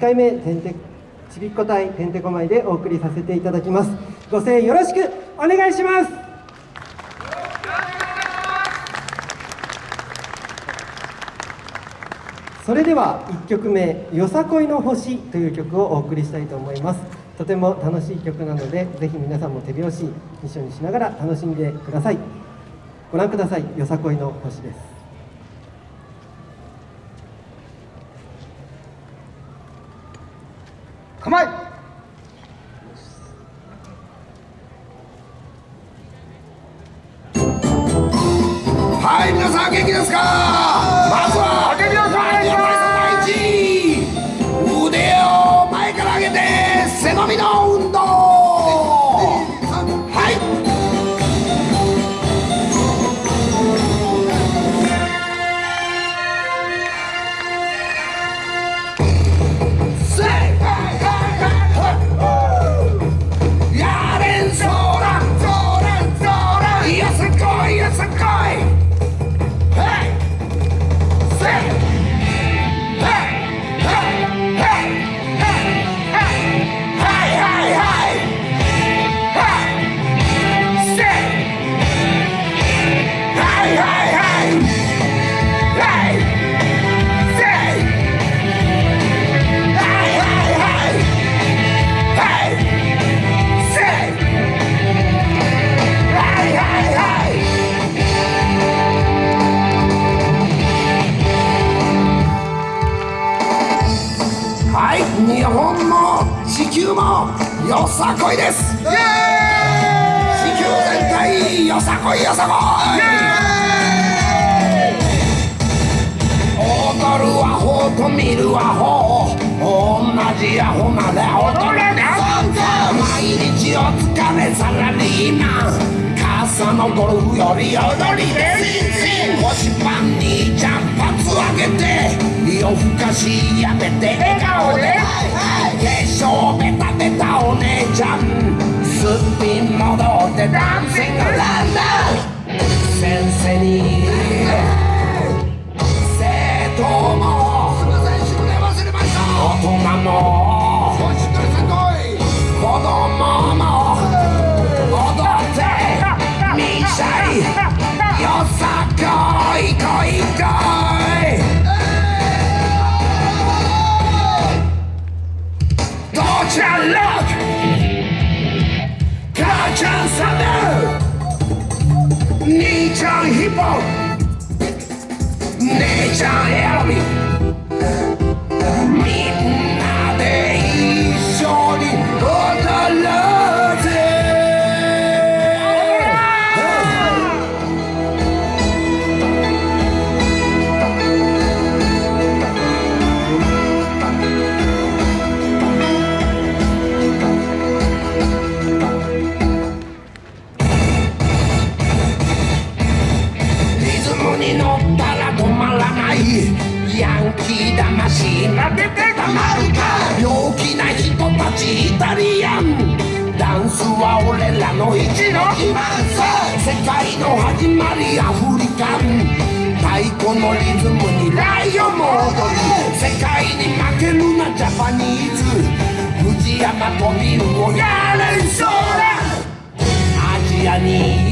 回目てんてちびっこ隊てんてこまいでお送りさせていただきます。ご声援よろしくお願いします。それでは1曲目「よさこいの星」という曲をお送りしたいと思います。とても楽しい曲なのでぜひ皆さんも手拍子一緒にしながら楽しんでください。ご覧ください。よさこいの星です。構え。はい皆さん元気ですか？球もよさこいです。地球全体よさこいよさこい。踊るアホと見るアホ。同じアホまで踊れね毎日お疲れサラリーマン傘のゴルフより踊りで腰パンにジャンパツ上げて夜更かしやめて笑顔で化粧ロック母ちゃんサンダル兄ちゃんヒップホップ姉ちゃんに乗ったら止まらない。ヤンキー魂なでてたまるか。陽気な人たちイタリアン。ダンスは俺らの一の自慢さ。世界の始まりアフリカン。太鼓のリズムにライオンも踊り。世界に負けるなジャパニーズ。藤山とビルをやれんそうだ。アジアに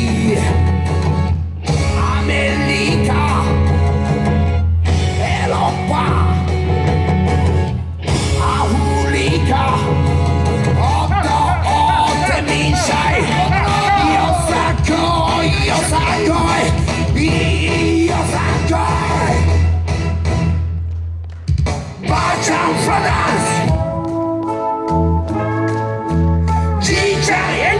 ちゃんフラダンスじいちゃんエン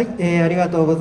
はい、えーありがとうございます。